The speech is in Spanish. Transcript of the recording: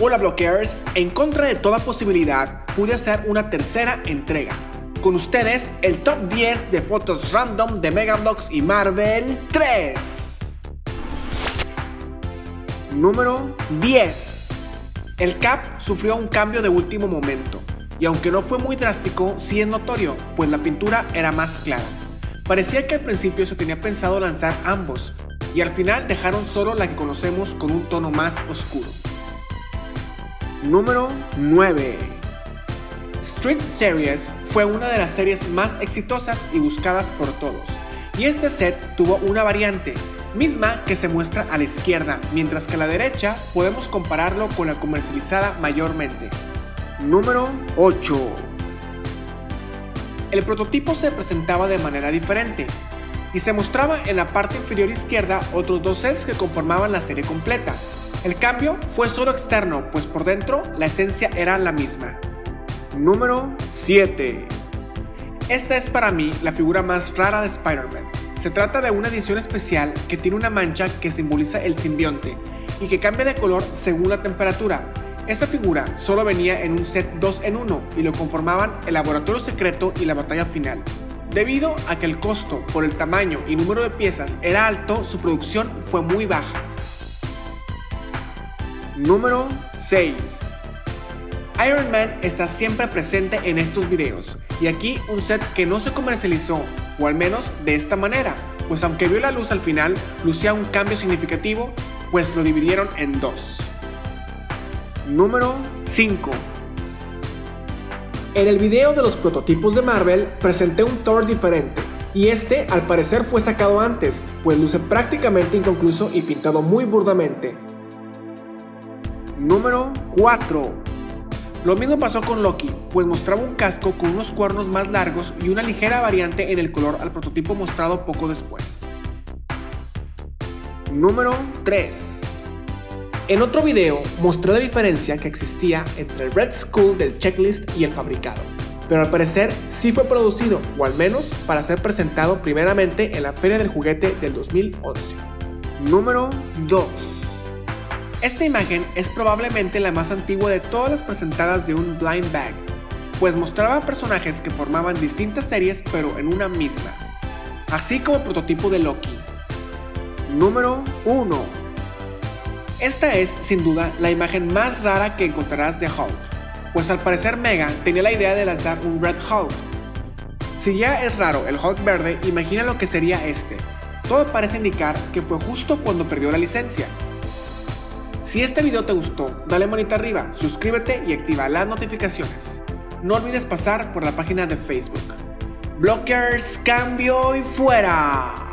Hola blockers, en contra de toda posibilidad pude hacer una tercera entrega. Con ustedes el top 10 de fotos random de Megablocks y Marvel 3. Número 10. El Cap sufrió un cambio de último momento, y aunque no fue muy drástico, sí es notorio, pues la pintura era más clara. Parecía que al principio se tenía pensado lanzar ambos, y al final dejaron solo la que conocemos con un tono más oscuro. Número 9 Street Series fue una de las series más exitosas y buscadas por todos, y este set tuvo una variante, misma que se muestra a la izquierda, mientras que a la derecha podemos compararlo con la comercializada mayormente. Número 8 El prototipo se presentaba de manera diferente, y se mostraba en la parte inferior izquierda otros dos sets que conformaban la serie completa, el cambio fue solo externo, pues por dentro la esencia era la misma. Número 7 Esta es para mí la figura más rara de Spider-Man. Se trata de una edición especial que tiene una mancha que simboliza el simbionte y que cambia de color según la temperatura. Esta figura solo venía en un set 2 en 1 y lo conformaban el laboratorio secreto y la batalla final. Debido a que el costo por el tamaño y número de piezas era alto, su producción fue muy baja. Número 6 Iron Man está siempre presente en estos videos, y aquí un set que no se comercializó, o al menos de esta manera, pues aunque vio la luz al final, lucía un cambio significativo, pues lo dividieron en dos. Número 5 En el video de los prototipos de Marvel presenté un Thor diferente, y este al parecer fue sacado antes, pues luce prácticamente inconcluso y pintado muy burdamente, Número 4 Lo mismo pasó con Loki, pues mostraba un casco con unos cuernos más largos y una ligera variante en el color al prototipo mostrado poco después. Número 3 En otro video mostré la diferencia que existía entre el Red Skull del checklist y el fabricado, pero al parecer sí fue producido, o al menos para ser presentado primeramente en la Feria del Juguete del 2011. Número 2 esta imagen es probablemente la más antigua de todas las presentadas de un blind bag, pues mostraba personajes que formaban distintas series pero en una misma, así como prototipo de Loki. Número 1 Esta es, sin duda, la imagen más rara que encontrarás de Hulk, pues al parecer Mega tenía la idea de lanzar un Red Hulk. Si ya es raro el Hulk verde, imagina lo que sería este. Todo parece indicar que fue justo cuando perdió la licencia, si este video te gustó, dale manita arriba, suscríbete y activa las notificaciones. No olvides pasar por la página de Facebook. Blockers, cambio y fuera.